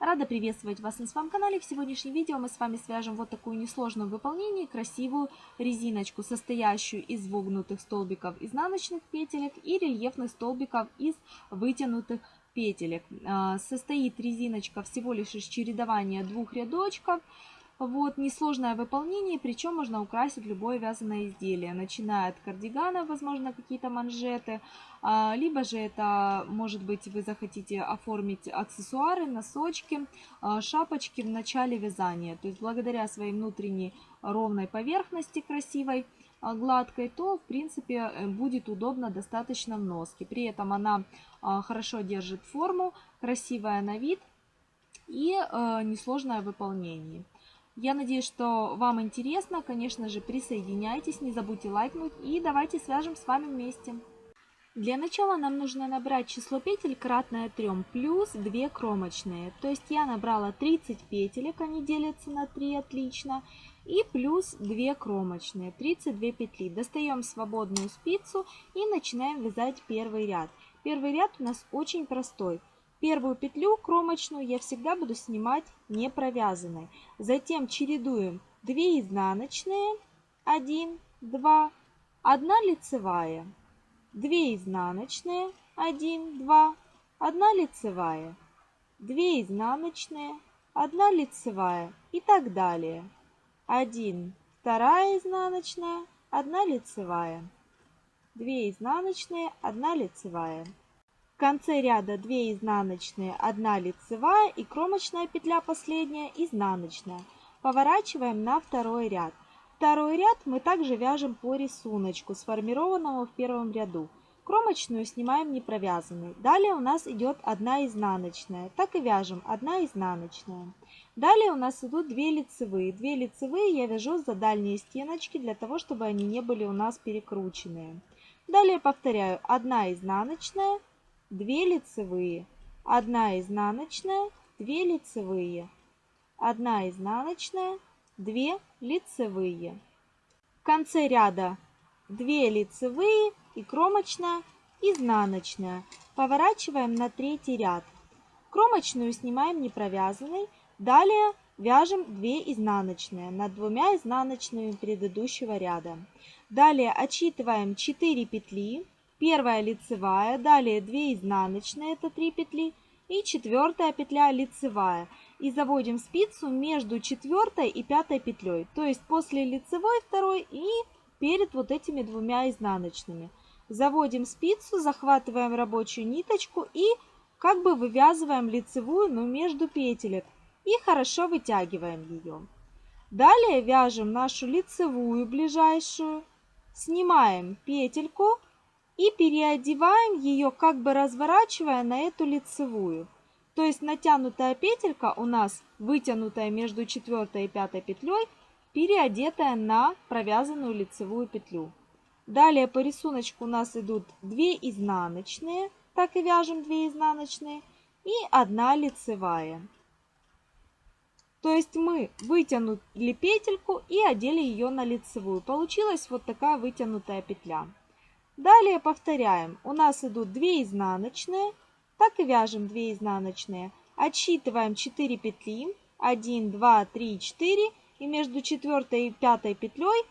Рада приветствовать вас на своем канале. В сегодняшнем видео мы с вами свяжем вот такую несложную в выполнении красивую резиночку, состоящую из вогнутых столбиков изнаночных петелек и рельефных столбиков из вытянутых петелек. А, состоит резиночка всего лишь из чередования двух рядочков. Вот, несложное выполнение, причем можно украсить любое вязаное изделие, начиная от кардигана, возможно, какие-то манжеты, а, либо же это, может быть, вы захотите оформить аксессуары, носочки, а, шапочки в начале вязания. То есть благодаря своей внутренней ровной поверхности красивой, а, гладкой, то в принципе э, будет удобно достаточно в носке. При этом она хорошо держит форму, красивая на вид и э, несложное в выполнении. Я надеюсь, что вам интересно. Конечно же, присоединяйтесь, не забудьте лайкнуть и давайте свяжем с вами вместе. Для начала нам нужно набрать число петель кратное 3 плюс 2 кромочные. То есть я набрала 30 петелек, они делятся на 3, отлично. И плюс 2 кромочные, 32 петли. Достаем свободную спицу и начинаем вязать первый ряд. Первый ряд у нас очень простой. Первую петлю кромочную я всегда буду снимать не провязанной. Затем чередуем 2 изнаночные, 1, 2, 1 лицевая, 2 изнаночные, 1, 2, 1 лицевая, 2 изнаночные, 1 лицевая и так далее. 1, 2 изнаночная, 1 лицевая, 2 изнаночные, 1 лицевая конце ряда 2 изнаночные, 1 лицевая и кромочная петля последняя изнаночная. Поворачиваем на второй ряд. Второй ряд мы также вяжем по рисунку, сформированному в первом ряду. Кромочную снимаем не провязанной. Далее у нас идет 1 изнаночная. Так и вяжем 1 изнаночная. Далее у нас идут 2 лицевые. 2 лицевые я вяжу за дальние стеночки, для того, чтобы они не были у нас перекрученные. Далее повторяю 1 изнаночная, 2 лицевые, 1 изнаночная, 2 лицевые, 1 изнаночная, 2 лицевые. В конце ряда 2 лицевые и кромочная, изнаночная. Поворачиваем на третий ряд. Кромочную снимаем не провязанной. Далее вяжем 2 изнаночные над двумя изнаночными предыдущего ряда. Далее отсчитываем 4 петли Первая лицевая, далее 2 изнаночные, это 3 петли, и четвертая петля лицевая. И заводим спицу между четвертой и пятой петлей, то есть после лицевой второй и перед вот этими двумя изнаночными. Заводим спицу, захватываем рабочую ниточку и как бы вывязываем лицевую, но между петелек. И хорошо вытягиваем ее. Далее вяжем нашу лицевую ближайшую, снимаем петельку, и переодеваем ее, как бы разворачивая на эту лицевую. То есть натянутая петелька у нас вытянутая между четвертой и пятой петлей, переодетая на провязанную лицевую петлю. Далее по рисунку у нас идут 2 изнаночные, так и вяжем 2 изнаночные, и 1 лицевая. То есть мы вытянули петельку и одели ее на лицевую. Получилась вот такая вытянутая петля. Далее повторяем. У нас идут 2 изнаночные. Так и вяжем 2 изнаночные. Отсчитываем 4 петли. 1, 2, 3, 4. И между 4 и 5 петлей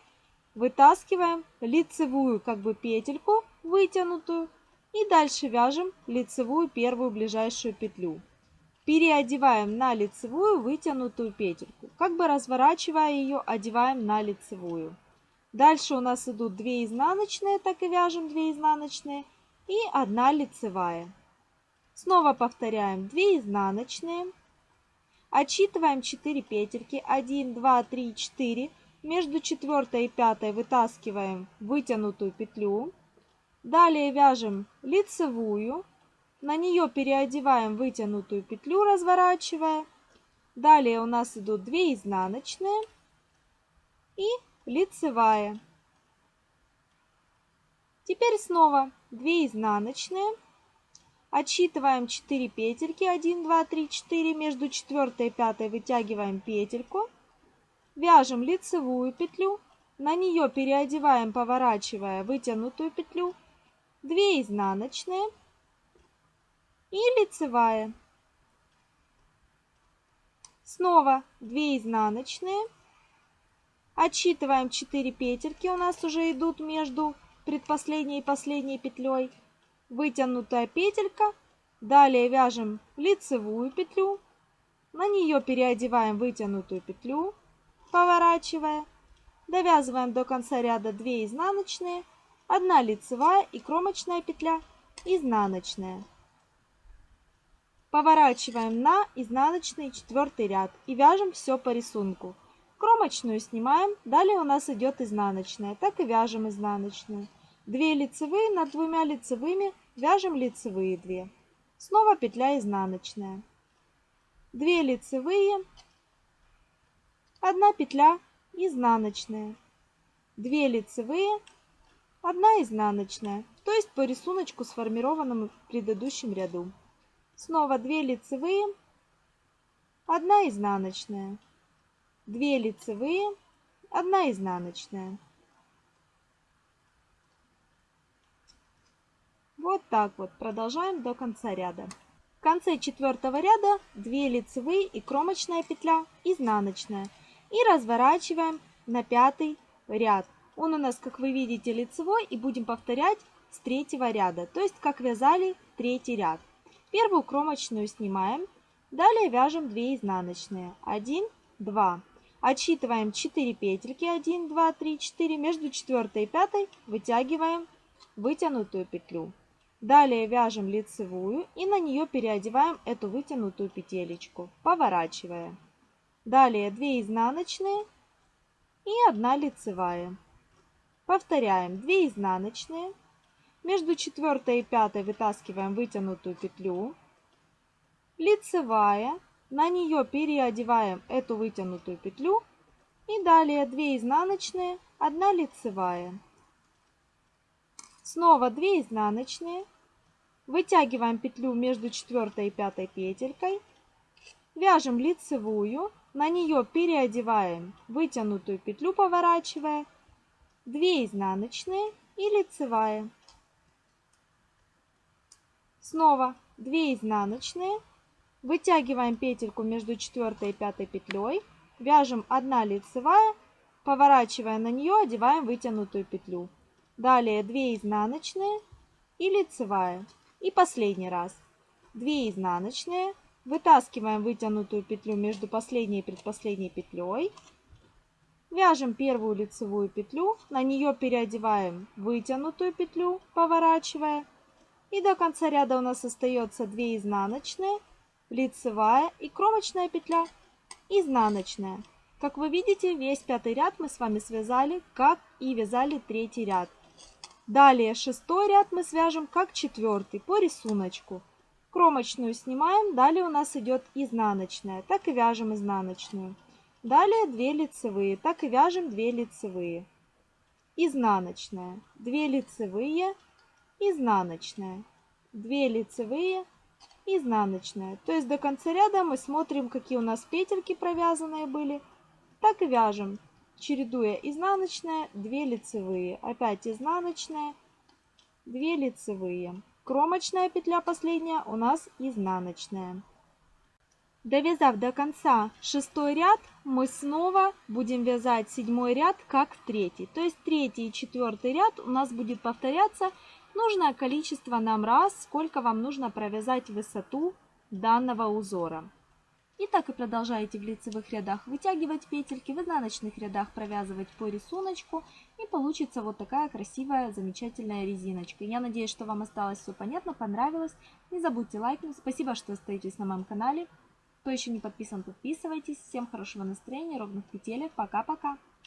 вытаскиваем лицевую как бы петельку вытянутую. И дальше вяжем лицевую первую ближайшую петлю. Переодеваем на лицевую вытянутую петельку. Как бы разворачивая ее, одеваем на лицевую. Дальше у нас идут 2 изнаночные, так и вяжем 2 изнаночные и 1 лицевая. Снова повторяем 2 изнаночные. Отсчитываем 4 петельки. 1, 2, 3, 4. Между 4 и 5 вытаскиваем вытянутую петлю. Далее вяжем лицевую. На нее переодеваем вытянутую петлю, разворачивая. Далее у нас идут 2 изнаночные и лицевая. Теперь снова 2 изнаночные. Отсчитываем 4 петельки. 1, 2, 3, 4. Между 4 и 5 вытягиваем петельку. Вяжем лицевую петлю. На нее переодеваем, поворачивая вытянутую петлю. 2 изнаночные и лицевая. Снова 2 изнаночные. Отсчитываем 4 петельки, у нас уже идут между предпоследней и последней петлей. Вытянутая петелька. Далее вяжем лицевую петлю. На нее переодеваем вытянутую петлю, поворачивая. Довязываем до конца ряда 2 изнаночные, 1 лицевая и кромочная петля изнаночная. Поворачиваем на изнаночный четвертый ряд и вяжем все по рисунку. Кромочную снимаем, далее у нас идет изнаночная, так и вяжем изнаночную. 2 лицевые над двумя лицевыми вяжем лицевые 2. Снова петля изнаночная. 2 лицевые, 1 петля изнаночная, 2 лицевые, 1 изнаночная, то есть по рисунку сформированному в предыдущем ряду. Снова 2 лицевые, 1 изнаночная, 2 лицевые, 1 изнаночная. Вот так вот продолжаем до конца ряда. В конце четвертого ряда 2 лицевые и кромочная петля изнаночная. И разворачиваем на пятый ряд. Он у нас, как вы видите, лицевой и будем повторять с третьего ряда, то есть как вязали третий ряд. Первую кромочную снимаем, далее вяжем 2 изнаночные, 1, 2. Отсчитываем 4 петельки, 1, 2, 3, 4, между 4 и 5 вытягиваем вытянутую петлю. Далее вяжем лицевую и на нее переодеваем эту вытянутую петелечку, поворачивая. Далее 2 изнаночные и 1 лицевая. Повторяем 2 изнаночные, между четвертой и пятой вытаскиваем вытянутую петлю. Лицевая. На нее переодеваем эту вытянутую петлю. И далее 2 изнаночные, 1 лицевая. Снова 2 изнаночные. Вытягиваем петлю между четвертой и пятой петелькой. Вяжем лицевую. На нее переодеваем вытянутую петлю, поворачивая. 2 изнаночные и лицевая. Снова 2 изнаночные. Вытягиваем петельку между 4 и 5 петлей. Вяжем 1 лицевая. Поворачивая на нее, одеваем вытянутую петлю. Далее 2 изнаночные и лицевая. И последний раз. 2 изнаночные. Вытаскиваем вытянутую петлю между последней и предпоследней петлей. Вяжем первую лицевую петлю, на нее переодеваем вытянутую петлю, поворачивая. И до конца ряда у нас остается 2 изнаночные, лицевая и кромочная петля изнаночная. Как вы видите, весь пятый ряд мы с вами связали, как и вязали третий ряд. Далее шестой ряд мы свяжем как четвертый по рисунку. Кромочную снимаем, далее у нас идет изнаночная, так и вяжем изнаночную. Далее 2 лицевые, так и вяжем 2 лицевые. Изнаночная, 2 лицевые, изнаночная, 2 лицевые, изнаночная. То есть до конца ряда мы смотрим, какие у нас петельки провязанные были. Так и вяжем, чередуя изнаночная, 2 лицевые, опять изнаночная, 2 лицевые. Кромочная петля последняя у нас изнаночная. Довязав до конца шестой ряд, мы снова будем вязать седьмой ряд как третий. То есть третий и четвертый ряд у нас будет повторяться нужное количество нам раз, сколько вам нужно провязать высоту данного узора. И так и продолжаете в лицевых рядах вытягивать петельки, в изнаночных рядах провязывать по рисунку. И получится вот такая красивая, замечательная резиночка. Я надеюсь, что вам осталось все понятно, понравилось. Не забудьте лайкнуть. Спасибо, что остаетесь на моем канале. Кто еще не подписан, подписывайтесь. Всем хорошего настроения, ровных петелек. Пока-пока.